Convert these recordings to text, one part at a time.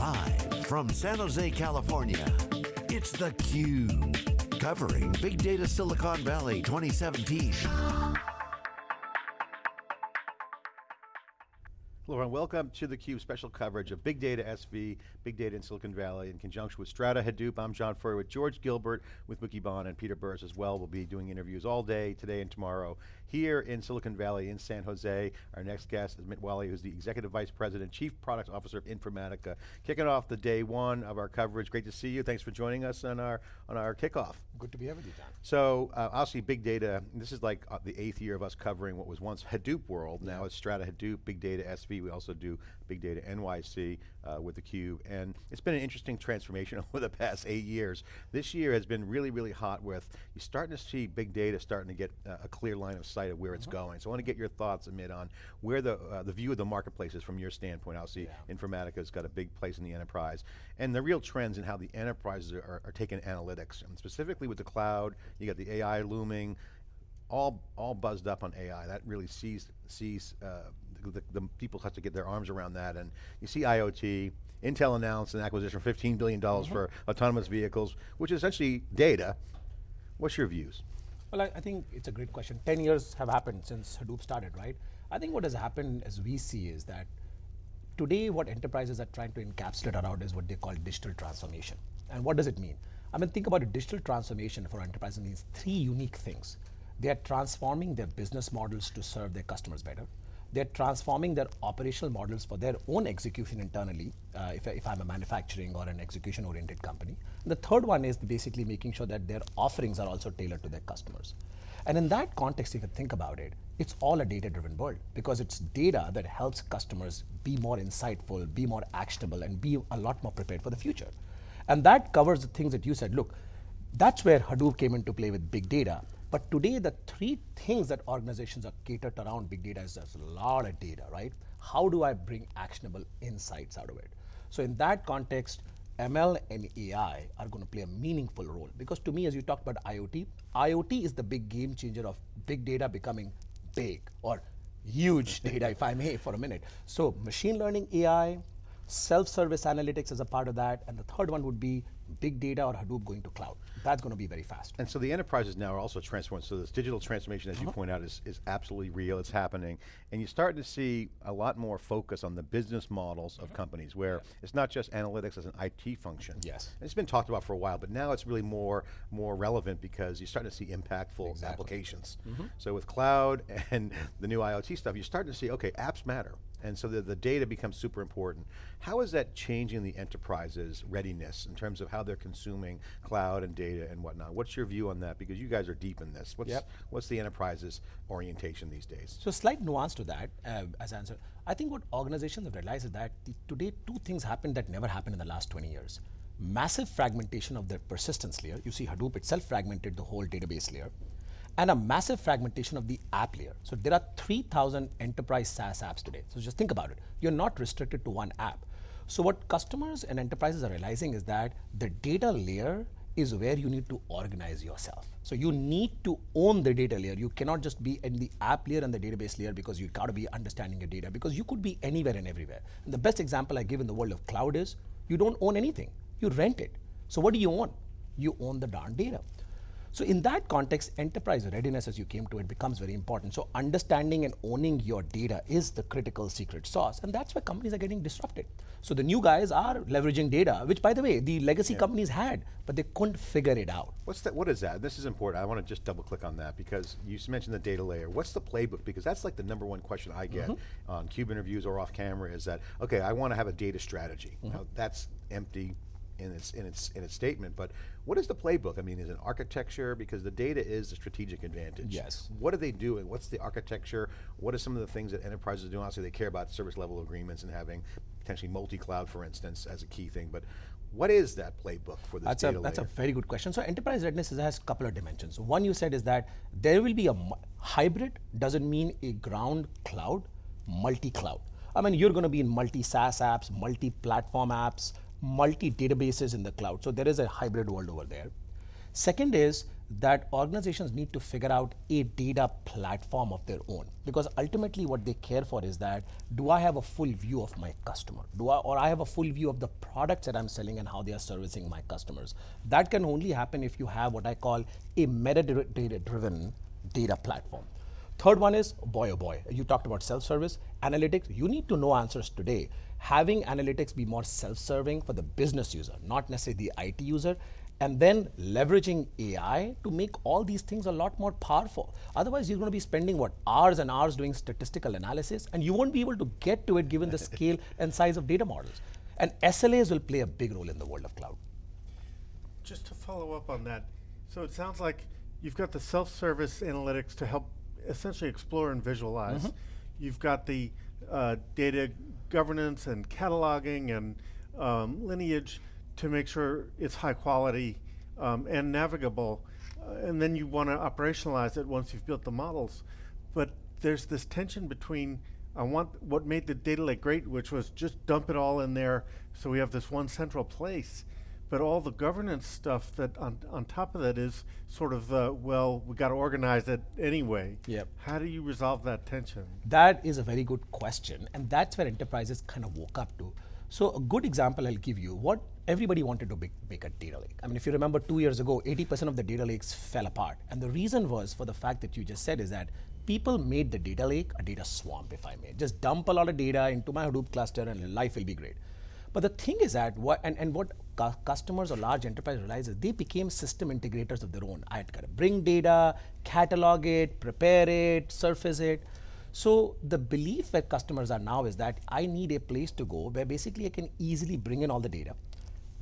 Live from San Jose, California, it's theCUBE. Covering Big Data Silicon Valley 2017. Hello everyone, welcome to theCUBE special coverage of Big Data SV, Big Data in Silicon Valley in conjunction with Strata Hadoop. I'm John Furrier with George Gilbert, with Wikibon and Peter Burris as well. We'll be doing interviews all day, today and tomorrow, here in Silicon Valley in San Jose. Our next guest is Amit Walia, who's the Executive Vice President, Chief Product Officer of Informatica. Kicking off the day one of our coverage. Great to see you, thanks for joining us on our, on our kickoff. Good to be here with you, John. So, uh, obviously big data, this is like uh, the eighth year of us covering what was once Hadoop world, now it's Strata Hadoop, Big Data SV, we also do Big Data NYC uh, with theCUBE, and it's been an interesting transformation over the past eight years. This year has been really, really hot with, you're starting to see big data starting to get uh, a clear line of sight of where it's mm -hmm. going. So I want to get your thoughts, Amit, on where the, uh, the view of the marketplace is from your standpoint. Obviously, yeah. Informatica's got a big place in the enterprise, and the real trends in how the enterprises are, are taking analytics, and specifically with the cloud, you got the AI looming, all all buzzed up on AI. That really sees sees uh, the, the, people have to get their arms around that. And you see IoT, Intel announced an acquisition for $15 billion mm -hmm. for autonomous vehicles, which is essentially data. What's your views? Well, I, I, think it's a great question. 10 years have happened since Hadoop started, right? I think what has happened as we see is that today what enterprises are trying to encapsulate around is what they call digital transformation. And what does it mean? I mean, think about a digital transformation for enterprises means three unique things. They are transforming their business models to serve their customers better they're transforming their operational models for their own execution internally, uh, if, if I'm a manufacturing or an execution-oriented company. And the third one is basically making sure that their offerings are also tailored to their customers. And in that context, if you think about it, it's all a data-driven world because it's data that helps customers be more insightful, be more actionable, and be a lot more prepared for the future. And that covers the things that you said. Look, that's where Hadoop came into play with big data. But today, the three things that organizations are catered around big data is there's a lot of data, right? How do I bring actionable insights out of it? So in that context, ML and AI are going to play a meaningful role because to me, as you talked about IoT, IoT is the big game changer of big data becoming big or huge data, if I may, for a minute. So machine learning AI, self-service analytics as a part of that, and the third one would be big data or Hadoop going to cloud. That's going to be very fast. And so the enterprises now are also transforming. So this digital transformation, as uh -huh. you uh-huh. point out, is, is absolutely real, it's happening. And you're starting to see a lot more focus on the business models of companies where it's not just analytics as an IT function. Yes. And it's been talked about for a while, but now it's really more, more relevant because you're starting to see impactful exactly. applications. Mm -hmm. So with cloud and the new IoT stuff, you're starting to see, okay, apps matter. And so the, the data becomes super important. How is that changing the enterprise's readiness in terms of how they're consuming cloud and data and whatnot? What's your view on that? Because you guys are deep in this. What's, yep. what's the enterprise's orientation these days? So slight nuance to that uh, as answer. I think what organizations have realized is that the, today two things happen that never happened in the last 20 years. Massive fragmentation of their persistence layer. You see Hadoop itself fragmented the whole database layer and a massive fragmentation of the app layer. So there are 3,000 enterprise SaaS apps today. So just think about it. You're not restricted to one app. So what customers and enterprises are realizing is that the data layer is where you need to organize yourself. So you need to own the data layer. You cannot just be in the app layer and the database layer because you gotta be understanding your data because you could be anywhere and everywhere. And the best example I give in the world of cloud is you don't own anything, you rent it. So what do you own? You own the darn data. So in that context, enterprise readiness as you came to it becomes very important. So understanding and owning your data is the critical secret sauce. And that's where companies are getting disrupted. So the new guys are leveraging data, which by the way, the legacy yeah. companies had, but they couldn't figure it out. What's that, what is that? This is important. I want to just double click on that because you mentioned the data layer. What's the playbook? Because that's like the number one question I get mm -hmm. on CUBE interviews or off camera is that, okay, I want to have a data strategy. Mm -hmm. Now that's empty in its in its in its statement, but what is the playbook? I mean, is it architecture? Because the data is a strategic advantage. Yes. What are they doing? What's the architecture? What are some of the things that enterprises do? Obviously, they care about service level agreements and having potentially multi-cloud, for instance, as a key thing. But what is that playbook for this that's data a, That's layer? a very good question. So enterprise readiness has a couple of dimensions. One you said is that there will be a hybrid, doesn't mean a ground cloud, multi-cloud. I mean, you're going to be in multi-SaaS apps, multi-platform apps, multi-databases in the cloud. So there is a hybrid world over there. Second is that organizations need to figure out a data platform of their own because ultimately what they care for is that do I have a full view of my customer do I or I have a full view of the products that I'm selling and how they are servicing my customers that can only happen if you have what I call a metadata driven data platform Third one is, boy oh boy, you talked about self-service, analytics, you need to know answers today. Having analytics be more self-serving for the business user, not necessarily the IT user, and then leveraging AI to make all these things a lot more powerful. Otherwise, you're going to be spending what hours and hours doing statistical analysis, and you won't be able to get to it given the scale and size of data models. And SLAs will play a big role in the world of cloud. Just to follow up on that, so it sounds like you've got the self-service analytics to help essentially explore and visualize. Mm -hmm. You've got the uh, data governance and cataloging and um, lineage to make sure it's high quality um, and navigable. Uh, and then you want to operationalize it once you've built the models. But there's this tension between I want what made the data lake great, which was just dump it all in there so we have this one central place. But all the governance stuff that on, on top of that is sort of, uh, well, we got to organize it anyway. Yep. How do you resolve that tension? That is a very good question. And that's where enterprises kind of woke up to. So a good example I'll give you, what everybody wanted to make, make, a data lake. I mean, if you remember two years ago, 80% of the data lakes fell apart. And the reason was for the fact that you just said is that people made the data lake a data swamp, if I may. Just dump a lot of data into my Hadoop cluster and life will be great. But the thing is that, what, and, and what customers or large enterprise realizes, they became system integrators of their own. I had to bring data, catalog it, prepare it, surface it. So the belief that customers are now is that I need a place to go where basically I can easily bring in all the data,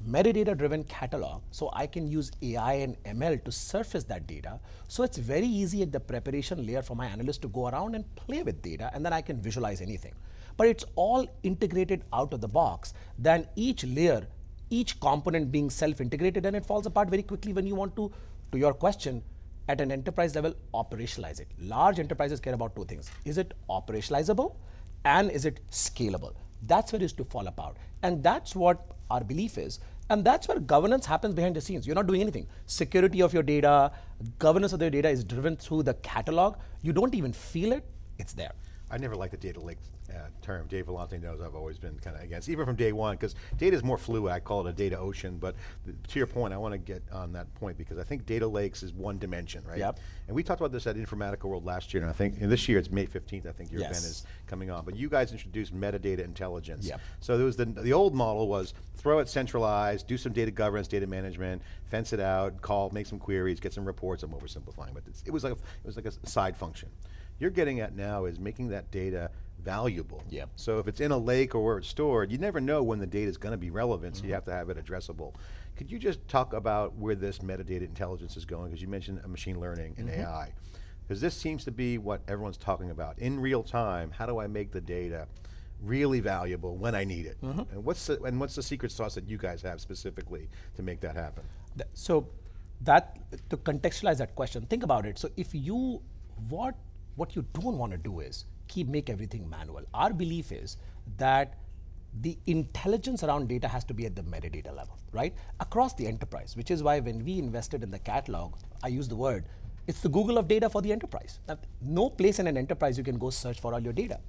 metadata driven catalog, so I can use AI and ML to surface that data. So it's very easy at the preparation layer for my analyst to go around and play with data and then I can visualize anything. But it's all integrated out of the box, then each layer, each component being self-integrated and it falls apart very quickly when you want to, to your question, at an enterprise level, operationalize it. Large enterprises care about two things. Is it operationalizable and is it scalable? That's where it is to fall apart. And that's what our belief is. And that's where governance happens behind the scenes. You're not doing anything. Security of your data, governance of your data is driven through the catalog. You don't even feel it, it's there. I never liked the data lake uh, term. Dave Vellante knows I've always been kind of against, even from day one, because data is more fluid. I call it a data ocean. But to your point, I want to get on that point because I think data lakes is one dimension, right? Yep. And we talked about this at Informatica World last year, and I think and this year it's May 15th. I think your yes. event is coming on. But you guys introduced metadata intelligence. Yep. So there was the the old model was throw it centralized, do some data governance, data management, fence it out, call, make some queries, get some reports. I'm oversimplifying, but it was like a, it was like a side function you're getting at now is making that data valuable. Yep. So if it's in a lake or where it's stored, you never know when the data is going to be relevant, so mm -hmm. you mm-hmm. have to have it addressable. Could you just talk about where this metadata intelligence is going? Because you mentioned machine learning and mm -hmm. AI. Because this seems to be what everyone's talking about. In real time, how do I make the data really valuable when I need it? Mm -hmm. And what's the, and what's the secret sauce that you guys have specifically to make that happen? So that, to contextualize that question, think about it. So if you, what what you don't want to do is keep make everything manual. Our belief is that the intelligence around data has to be at the metadata level, right? Across the enterprise, which is why when we invested in the catalog, I use the word, it's the Google of data for the enterprise. Now, no place in an enterprise you can go search for all your data.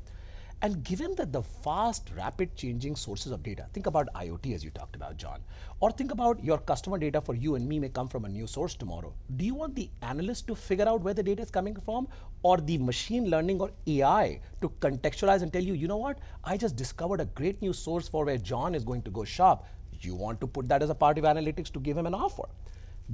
And given that the fast, rapid changing sources of data, think about IoT as you talked about, John, or think about your customer data for you and me may come from a new source tomorrow. Do you want the analyst to figure out where the data is coming from or the machine learning or AI to contextualize and tell you, you know what, I just discovered a great new source for where John is going to go shop. You want to put that as a part of analytics to give him an offer.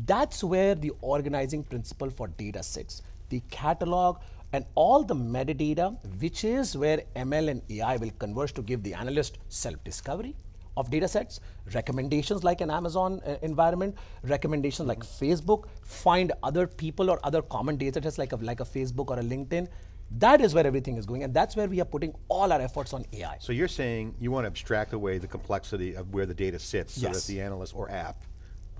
That's where the organizing principle for data sits. The catalog, and all the metadata, which is where ML and AI will converge to give the analyst self-discovery of data sets, recommendations like an Amazon uh, environment, recommendations like Facebook, find other people or other common data sets like a, like a Facebook or a LinkedIn. That is where everything is going, and that's where we are putting all our efforts on AI. So you're saying you want to abstract away the complexity of where the data sits yes. so that the analyst or app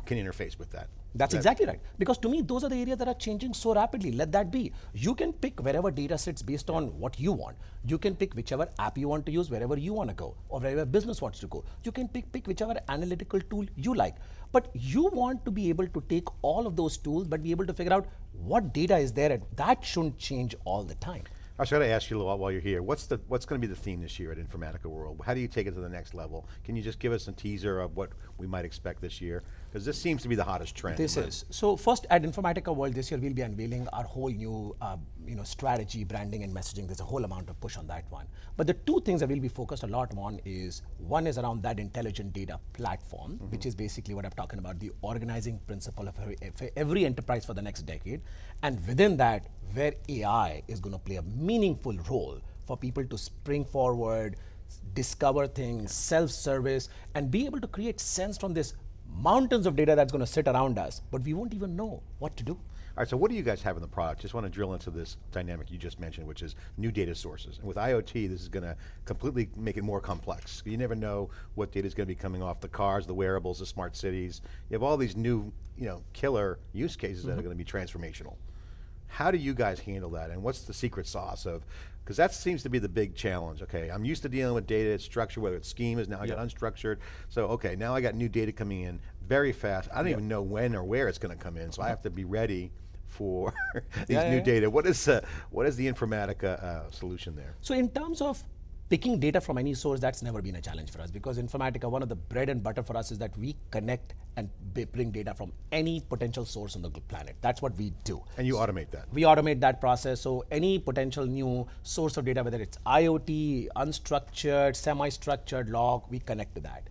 can interface with that. That's exactly right. Because to me, those are the areas that are changing so rapidly. Let that be. You can pick wherever data sits based on what you want. You can pick whichever app you want to use wherever you want to go or wherever business wants to go. You can pick, pick whichever analytical tool you like. But you want to be able to take all of those tools but be able to figure out what data is there. And that shouldn't change all the time. I was going to ask you while, while you're here, what's the what's going to be the theme this year at Informatica World? How do you take it to the next level? Can you just give us a teaser of what we might expect this year? Because this seems to be the hottest trend. This is. So first at Informatica World this year we'll be unveiling our whole new uh, you know, strategy, branding and messaging. There's a whole amount of push on that one. But the two things that we'll be focused a lot on is, one is around that intelligent data platform, mm -hmm. which is basically what I'm talking about, the organizing principle of every, every enterprise for the next decade. And within that, where AI is going to play a meaningful role for people to spring forward, discover things, self-service, and be able to create sense from this mountains of data that's going to sit around us, but we won't even know what to do. All right, so what do you guys have in the product? Just want to drill into this dynamic you just mentioned, which is new data sources. And with IoT, this is going to completely make it more complex. You never know what data is going to be coming off the cars, the wearables, the smart cities. You have all these new, you know, killer use cases mm -hmm. that are mm-hmm. going to be transformational. How do you guys handle that? And what's the secret sauce of, because that seems to be the big challenge, okay? I'm used to dealing with data, it's structured, whether it's schemas, now I got unstructured. So, okay, now I got new data coming in very fast. I don't even know when or where it's going to come in, so I have to be ready for these yeah, new yeah. data. What is, uh, what is the Informatica uh, solution there? So in terms of picking data from any source, that's never been a challenge for us because Informatica, one of the bread and butter for us is that we connect and bring data from any potential source on the planet. That's what we do. And you automate that? We automate that process. So any potential new source of data, whether it's IoT, unstructured, semi-structured log, we connect to that.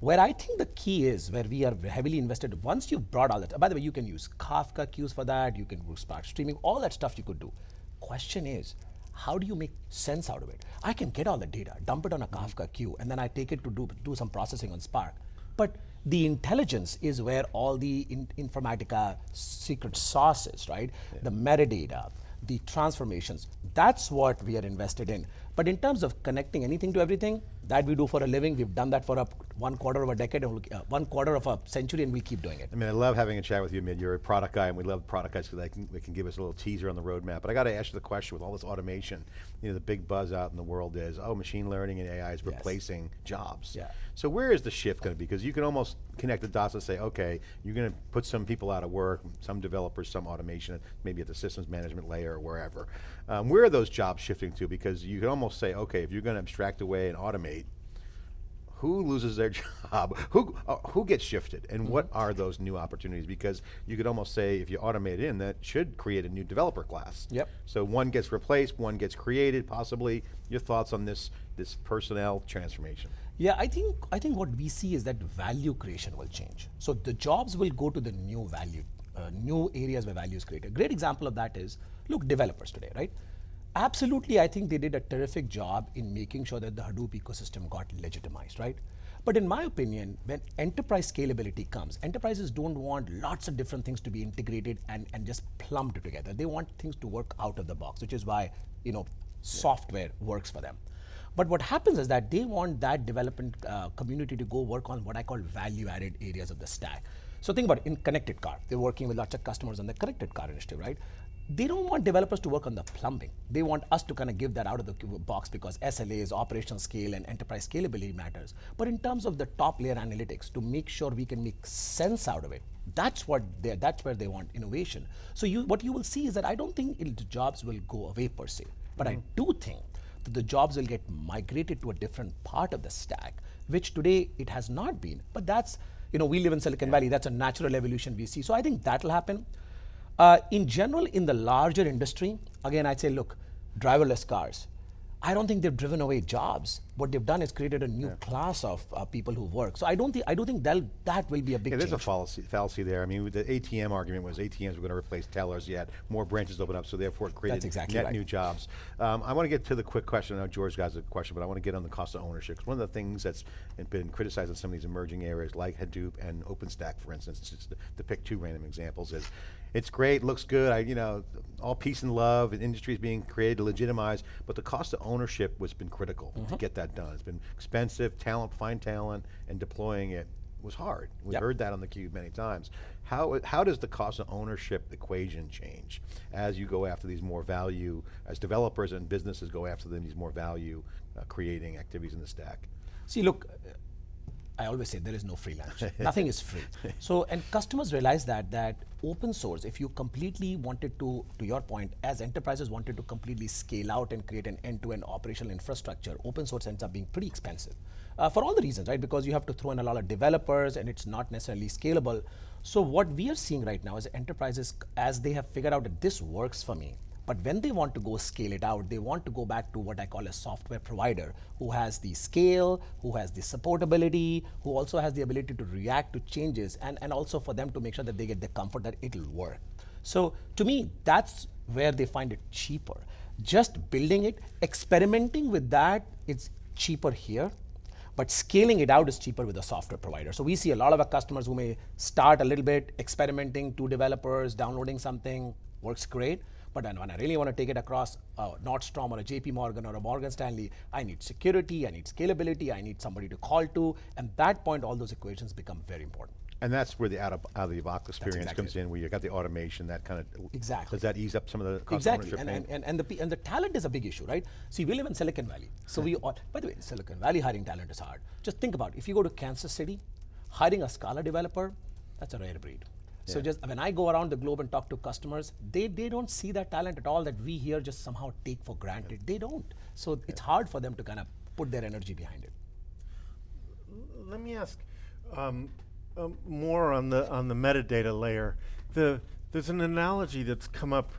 Where I think the key is, where we are heavily invested, once you've brought all that, by the way, you can use Kafka queues for that, you can use Spark streaming, all that stuff you could do. Question is, how do you make sense out of it? I can get all the data, dump it on a mm-hmm. Kafka queue, and then I take it to do, do some processing on Spark. But the intelligence is where all the in Informatica secret sauce is, right? Yeah. The metadata, the transformations, that's what we are invested in. But in terms of connecting anything to everything, that we do for a living. We've done that for a one quarter of a decade, and we'll, uh, one quarter of a century, and we keep doing it. I mean, I love having a chat with you, Amit. You're a product guy, and we love product guys because they can, they can give us a little teaser on the roadmap. But I got to ask you the question with all this automation, you know, the big buzz out in the world is, oh, machine learning and AI is replacing yes. jobs. Yeah. So where is the shift going to be? Because you can almost connect the dots and say, okay, you're going to put some people out of work, some developers, some automation, maybe at the systems management layer or wherever. Um, where are those jobs shifting to? Because you can almost say, okay, if you're going to abstract away and automate, who loses their job? Who, uh, who gets shifted? And mm -hmm. what mm-hmm. are those new opportunities? Because you could almost say, if you automate in, that should create a new developer class. Yep. So one gets replaced, one gets created, possibly. Your thoughts on this, this personnel transformation? Yeah, I think, I think what we see is that value creation will change. So the jobs will go to the new value, uh, new areas where value is created. A great example of that is, look, developers today, right? Absolutely, I think they did a terrific job in making sure that the Hadoop ecosystem got legitimized, right? But in my opinion, when enterprise scalability comes, enterprises don't want lots of different things to be integrated and, and just plumbed together. They want things to work out of the box, which is why you know software works for them. But what happens is that they want that development uh, community to go work on what I call value-added areas of the stack. So think about it, in connected car, they're working with lots of customers on the connected car initiative, right? They don't want developers to work on the plumbing. They want us to kind of give that out of the box because SLAs, operational scale, and enterprise scalability matters. But in terms of the top layer analytics, to make sure we can make sense out of it, that's what they that's where they want innovation. So you, what you will see is that I don't think the jobs will go away per se, but mm -hmm. I do think that the jobs will get migrated to a different part of the stack, which today it has not been. But that's you know we live in Silicon yeah. Valley. That's a natural evolution we see. So I think that will happen. Uh, in general, in the larger industry, again, I'd say, look, driverless cars. I don't think they've driven away jobs. What they've done is created a new yeah. class of uh, people who work. So I don't think I don't think that that will be a big. Yeah, there's change. a fallacy, fallacy there. I mean, the ATM argument was ATMs were going to replace tellers. Yet more branches open up, so therefore it created exactly net right. new jobs. Um, I want to get to the quick question. I know George has a question, but I want to get on the cost of ownership. Because one of the things that's been criticized in some of these emerging areas, like Hadoop and OpenStack, for instance, just to, to pick two random examples, is it's great, looks good, I, you know, all peace and love, and industries being created, to legitimize, but the cost of ownership has been critical mm -hmm. to mm-hmm. get that done. It's been expensive, talent, find talent, and deploying it was hard. We Yep. heard that on the cube many times. How, how does the cost of ownership equation change as you go after these more value, as developers and businesses go after them, these more value uh, creating activities in the stack? See, look, I always say there is no free lunch. Nothing is free. So, and customers realize that that open source, if you completely wanted to, to your point, as enterprises wanted to completely scale out and create an end-to-end operational infrastructure, open source ends up being pretty expensive. Uh, for all the reasons, right? Because you have to throw in a lot of developers and it's not necessarily scalable. So what we are seeing right now is enterprises, as they have figured out that this works for me, but when they want to go scale it out, they want to go back to what I call a software provider who has the scale, who has the supportability, who also has the ability to react to changes, and, and also for them to make sure that they get the comfort that it'll work. So to me, that's where they find it cheaper. Just building it, experimenting with that, it's cheaper here but scaling it out is cheaper with a software provider. So we see a lot of our customers who may start a little bit experimenting, two developers, downloading something, works great. But then when I really want to take it across a Nordstrom or a JP Morgan or a Morgan Stanley, I need security, I need scalability, I need somebody to call to. And that point, all those equations become very important. And that's where the out of, out of the box experience exactly comes in, where you got the automation, that kind of. Exactly. Does that ease up some of the cost exactly of and, ownership and, and, and the and the talent is a big issue right see we live in silicon valley so we ought, by the way silicon valley hiring talent is hard just think about it. if you go to kansas city hiring a scala developer that's a rare breed so just when i go around the globe and talk to customers they, they don't see that talent at all that we here just somehow take for granted they don't so it's hard for them to kind of put their energy behind it Let me ask um, um, more on the on the metadata layer. The there's an analogy that's come up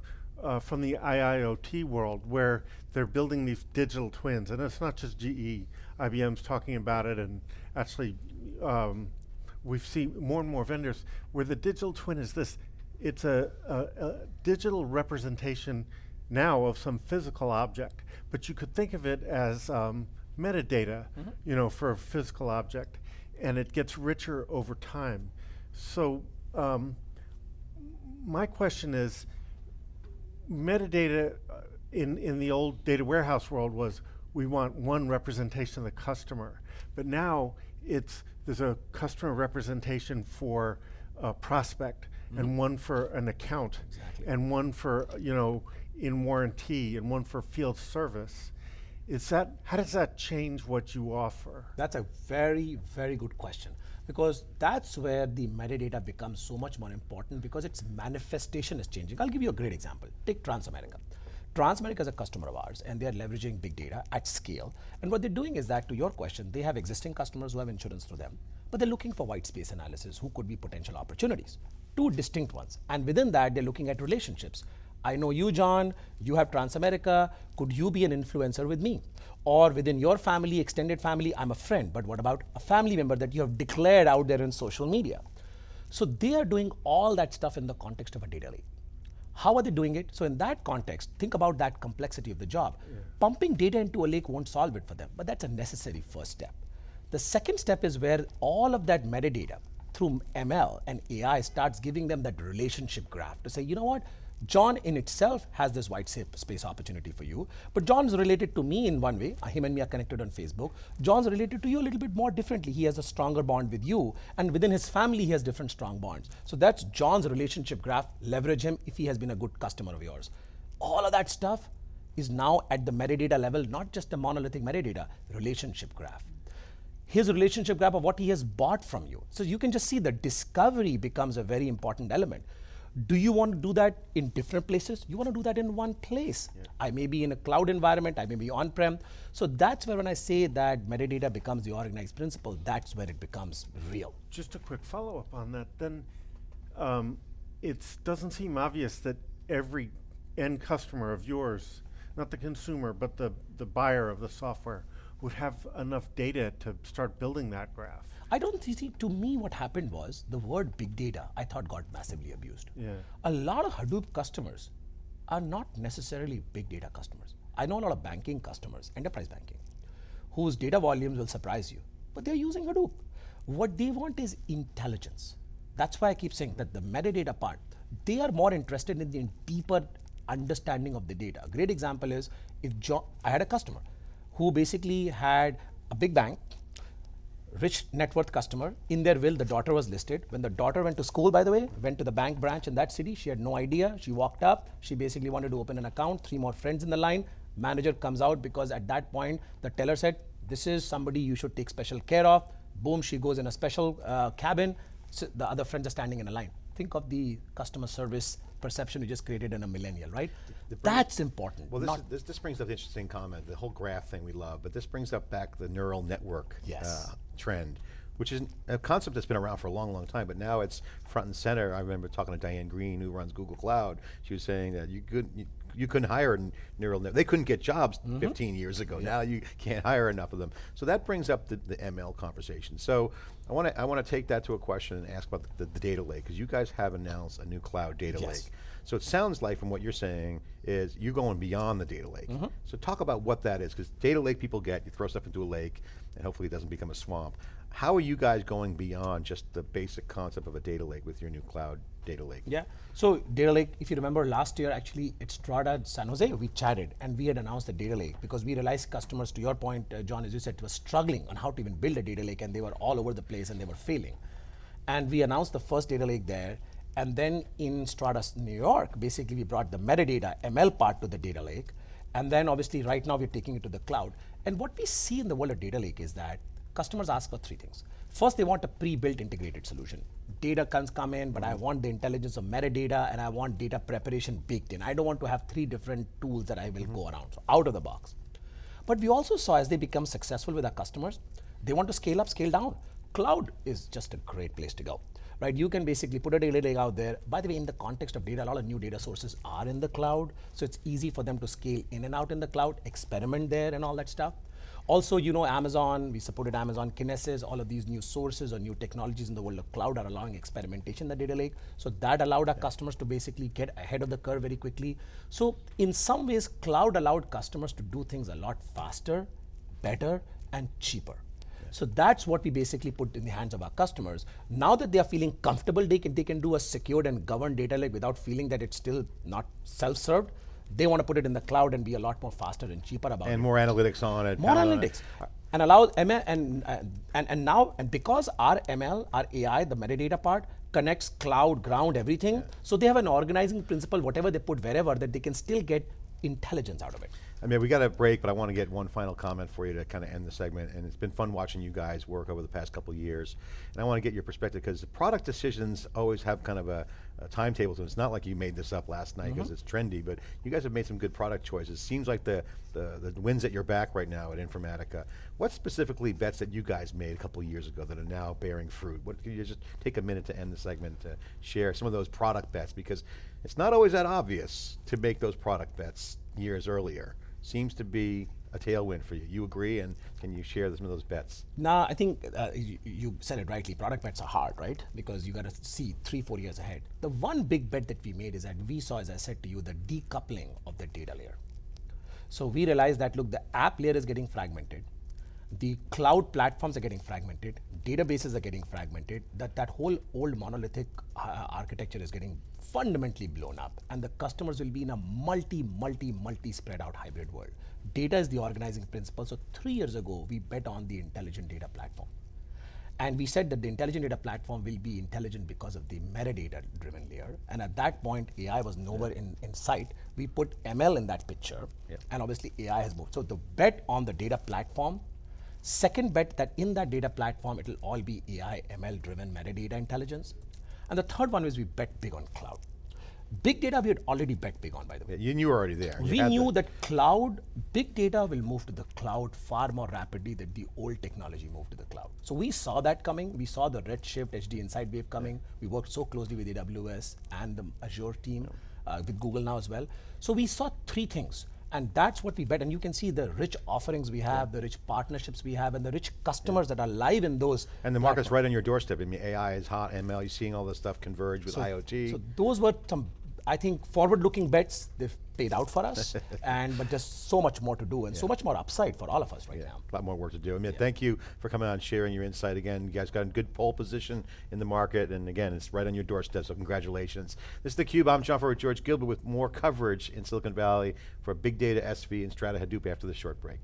uh, from the IIoT world where they're building these digital twins, and it's not just GE. IBM's talking about it, and actually, um, we've seen more and more vendors where the digital twin is this. It's a, a, a digital representation now of some physical object, but you could think of it as um, metadata, you know, for a physical object, and it gets richer over time. So, um, my question is, metadata uh, in in the old data warehouse world was we want one representation of the customer, but now it's there's a customer representation for a prospect and mm-hmm. one for an account Exactly. and one for you know in warranty and one for field service. Is that how does that change what you offer? That's a very, very good question because that's where the metadata becomes so much more important because its manifestation is changing. I'll give you a great example. Take Transamerica. Transamerica is a customer of ours and they are leveraging big data at scale. And what they're doing is that, to your question, they have existing customers who have insurance through them, but they're looking for white space analysis who could be potential opportunities. Two distinct ones. And within that, they're looking at relationships. I know you, John, you have Transamerica, could you be an influencer with me? Or within your family, extended family, I'm a friend, but what about a family member that you have declared out there in social media? So they are doing all that stuff in the context of a data lake. How are they doing it? So in that context, think about that complexity of the job. Pumping data into a lake won't solve it for them, but that's a necessary first step. The second step is where all of that metadata through ML and AI starts giving them that relationship graph to say, you know what, John in itself has this white space opportunity for you, but John's related to me in one way. Him and me are connected on Facebook. John's related to you a little bit more differently. He has a stronger bond with you, and within his family, he has different strong bonds. So that's John's relationship graph. Leverage him if he has been a good customer of yours. All of that stuff is now at the metadata level, not just the monolithic metadata, relationship graph his relationship graph of what he has bought from you. So you can just see the discovery becomes a very important element. Do you want to do that in different places? You want to do that in one place. I may be in a cloud environment, I may be on prem. So that's where when I say that metadata becomes the organized principle, that's where it becomes real. Just a quick follow up on that. Then um, it doesn't seem obvious that every end customer of yours, not the consumer, but the, the buyer of the software, would have enough data to start building that graph. I don't see, to me, what happened was the word big data, I thought got massively abused. Yeah. A lot of Hadoop customers are not necessarily big data customers. I know a lot of banking customers, enterprise banking, whose data volumes will surprise you, but they're using Hadoop. What they want is intelligence. That's why I keep saying that the metadata part, they are more interested in the deeper understanding of the data. A great example is if John, I had a customer who basically had a big bank rich net worth customer. In their will, the daughter was listed. When the daughter went to school, by the way, went to the bank branch in that city, she had no idea. She walked up. She basically wanted to open an account. Three more friends in the line. Manager comes out because at that point, the teller said, This is somebody you should take special care of. Boom, she goes in a special uh, cabin. So the other friends are standing in a line. Think of the customer service perception we just created in a millennial, right? That's important. Well, this, is, this, this brings up an interesting comment, the whole graph thing we love, but this brings up back the neural network Yes. uh, trend, which is a concept that's been around for a long, long time, but now it's front and center. I remember talking to Diane Greene, who runs Google Cloud. She was saying that you could you, you couldn't hire neural net. They couldn't get jobs mm-hmm. 15 years ago. Now you can't hire enough of them. So that brings up the, the ML conversation. So I want to I want to take that to a question and ask about the, the data lake because you guys have announced a new cloud data Yes. lake. So it sounds like from what you're saying is you're going beyond the data lake. Mm-hmm. So talk about what that is, because data lake people get, you throw stuff into a lake, and hopefully it doesn't become a swamp. How are you guys going beyond just the basic concept of a data lake with your new cloud data lake? Yeah. So data lake, if you remember last year, actually at Strata San Jose, we chatted and we had announced the data lake because we realized customers, to your point, uh, John, as you said, were struggling on how to even build a data lake and they were all over the place and they were failing. And we announced the first data lake there. And then in Strata New York, basically we brought the metadata ML part to the data lake. And then obviously right now we're taking it to the cloud. And what we see in the world of data lake is that customers ask for three things. First, they want a pre-built integrated solution. Data comes come in, but I mm-hmm. want the intelligence of metadata and I want data preparation baked in. I don't want to have three different tools that I will mm-hmm. go around. So out of the box. But we also saw as they become successful with our customers, they want to scale up, scale down. Cloud is just a great place to go. Right? You can basically put a data lake out there. By the way, in the context of data, a lot of new data sources are in the cloud. So it's easy for them to scale in and out in the cloud, experiment there and all that stuff. Also, you know, Amazon, we supported Amazon Kinesis, all of these new sources or new technologies in the world of cloud are allowing experimentation in the data lake. So that allowed our customers to basically get ahead of the curve very quickly. So in some ways, cloud allowed customers to do things a lot faster, better, and cheaper. So that's what we basically put in the hands of our customers. Now that they are feeling comfortable, they can, they can do a secured and governed data lake without feeling that it's still not self-served. They want to put it in the cloud and be a lot more faster and cheaper about it And more analytics on it. more it. analytics and allow ML and, uh, and and now and because our ML, our AI, the metadata part connects cloud, ground, everything. So they have an organizing principle, whatever they put wherever, that they can still get intelligence out of it. I mean, we got a break, but I want to get one final comment for you to kind of end the segment. And it's been fun watching you guys work over the past couple years. And I want to get your perspective because the product decisions always have kind of a, a timetable to them. It's not like you made this up last night because mm-hmm. it's trendy, but you guys have made some good product choices. Seems like the, the, the wind's at your back right now at Informatica. What specifically bets that you guys made a couple of years ago that are now bearing fruit? What Can you just take a minute to end the segment to share some of those product bets? Because it's not always that obvious to make those product bets years earlier seems to be a tailwind for you. You agree, and can you share some of those bets? Now, I think uh, you, you said it rightly. Product bets are hard, right? Because you got to see three, four years ahead. The one big bet that we made is that we saw, as I said to you, the decoupling of the data layer. So we realized that look, the app layer is getting fragmented, the cloud platforms are getting fragmented, databases are getting fragmented. That that whole old monolithic uh, architecture is getting fundamentally blown up, and the customers will be in a multi, multi, multi spread out hybrid world. Data is the organizing principle. So three years ago, we bet on the intelligent data platform. And we said that the intelligent data platform will be intelligent because of the metadata driven layer. And at that point, AI was nowhere in, in sight. We put ML in that picture, and obviously AI has moved. So the bet on the data platform, second bet that in that data platform, it'll all be AI, ML driven metadata intelligence. And the third one is we bet big on cloud. Big data we had already bet big on, by the way. You, you were already there. You We knew the- that cloud, big data will move to the cloud far more rapidly than the old technology moved to the cloud. So we saw that coming. We saw the Redshift HDInsight Wave coming. We worked so closely with AWS and the Azure team, uh, with Google now as well. So we saw three things. And that's what we bet. And you can see the rich offerings we have, the rich partnerships we have, and the rich customers that are live in those. and the market's right on your doorstep. I mean, AI is hot, ML, you're seeing all this stuff converge with IoT. So those were some, I think, forward-looking bets. They've paid out for us, and but just so much more to do, and so much more upside for all of us right now. a lot more work to do. I mean, thank you for coming on, sharing your insight again. You guys got a good pole position in the market, and again, it's right on your doorstep, so congratulations. This is theCUBE, I'm John Furrier with George Gilbert with more coverage in Silicon Valley for Big Data SV and Strata Hadoop after this short break.